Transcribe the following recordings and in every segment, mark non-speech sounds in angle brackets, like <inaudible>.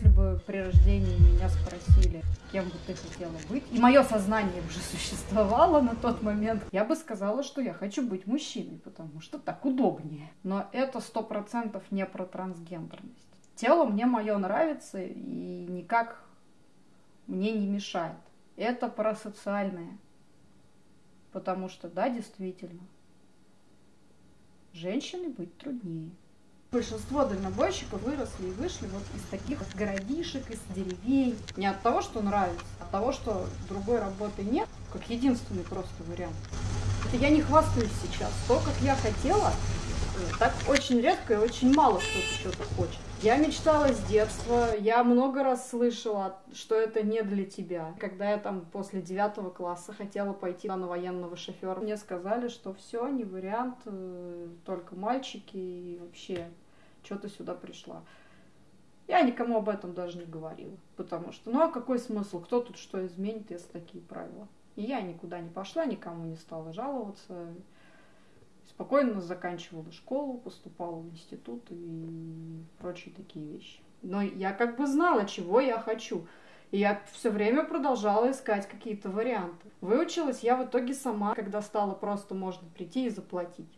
Если бы при рождении меня спросили, кем бы ты хотела быть, и мое сознание уже <laughs> существовало на тот момент, я бы сказала, что я хочу быть мужчиной, потому что так удобнее. Но это сто процентов не про трансгендерность. Тело мне мое нравится и никак мне не мешает. Это про социальное. Потому что, да, действительно, женщине быть труднее. Большинство дальнобойщиков выросли и вышли вот из таких городишек, из деревень. Не от того, что нравится, а от того, что другой работы нет, как единственный просто вариант. Это я не хвастаюсь сейчас. То, как я хотела, э, так очень редко и очень мало кто-то что-то хочет. Я мечтала с детства, я много раз слышала, что это не для тебя. Когда я там после девятого класса хотела пойти на военного шофера, мне сказали, что все, не вариант, э, только мальчики и вообще, что ты сюда пришла. Я никому об этом даже не говорила, потому что, ну а какой смысл, кто тут что изменит, если такие правила? И я никуда не пошла, никому не стала жаловаться спокойно заканчивала школу, поступала в институт и прочие такие вещи. Но я как бы знала, чего я хочу. И я все время продолжала искать какие-то варианты. Выучилась я в итоге сама, когда стало просто можно прийти и заплатить.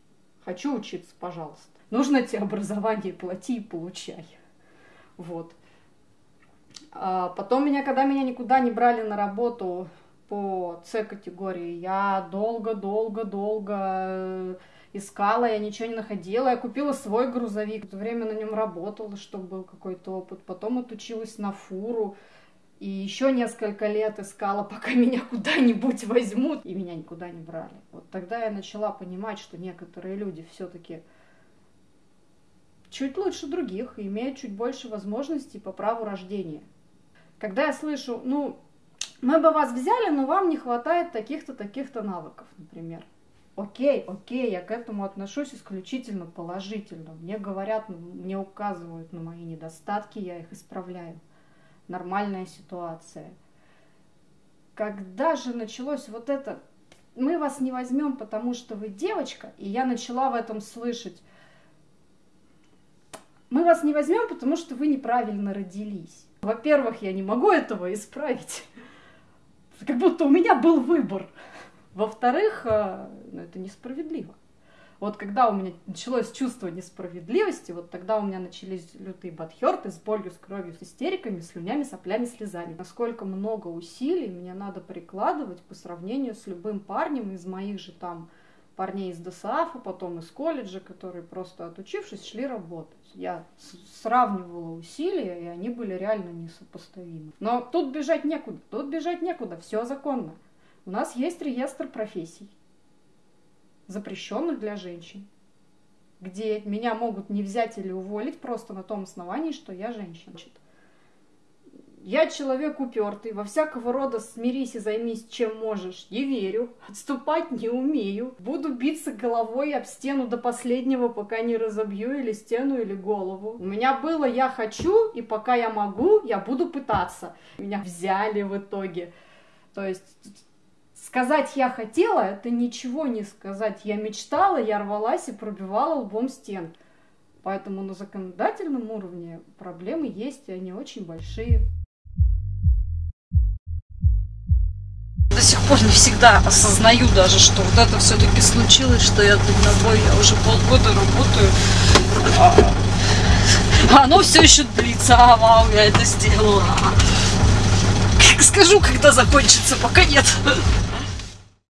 Хочу учиться, пожалуйста. Нужно тебе образование, плати и получай. Вот. А потом меня, когда меня никуда не брали на работу по С-категории, я долго-долго-долго искала, я ничего не находила. Я купила свой грузовик, в время на нем работала, чтобы был какой-то опыт. Потом отучилась на фуру. И еще несколько лет искала, <laughs> пока меня куда-нибудь возьмут. И меня никуда не брали. Вот тогда я начала понимать, что некоторые люди все-таки чуть лучше других и имеют чуть больше возможностей по праву рождения. Когда я слышу, ну, мы бы вас взяли, но вам не хватает таких-то, таких-то навыков, например окей, окей, я к этому отношусь исключительно положительно. Мне говорят, мне указывают на мои недостатки, я их исправляю. Нормальная ситуация. Когда же началось вот это, мы вас не возьмем, потому что вы девочка, и я начала в этом слышать, мы вас не возьмем, потому что вы неправильно родились. Во-первых, я не могу этого исправить. Как будто у меня был выбор. Во-вторых, э, ну, это несправедливо. Вот когда у меня началось чувство несправедливости, вот тогда у меня начались лютые бадхерты с болью, с кровью, с истериками, слюнями, соплями, слезами. Насколько много усилий мне надо прикладывать по сравнению с любым парнем из моих же там парней из ДСАФа, потом из колледжа, которые просто отучившись шли работать. Я сравнивала усилия, и они были реально несопоставимы. Но тут бежать некуда, тут бежать некуда, все законно. У нас есть реестр профессий, запрещенных для женщин, где меня могут не взять или уволить просто на том основании, что я женщина. Я человек упертый, во всякого рода смирись и займись чем можешь. Не верю, отступать не умею. Буду биться головой об стену до последнего, пока не разобью или стену, или голову. У меня было «я хочу», и пока я могу, я буду пытаться. Меня взяли в итоге. То есть Сказать «я хотела» — это ничего не сказать. Я мечтала, я рвалась и пробивала лбом стен. Поэтому на законодательном уровне проблемы есть, и они очень большие. До сих пор не всегда осознаю даже, что вот это все-таки случилось, что я дальнобой, я уже полгода работаю, а оно все еще длится, а вау, я это сделала. Скажу, когда закончится, пока нет.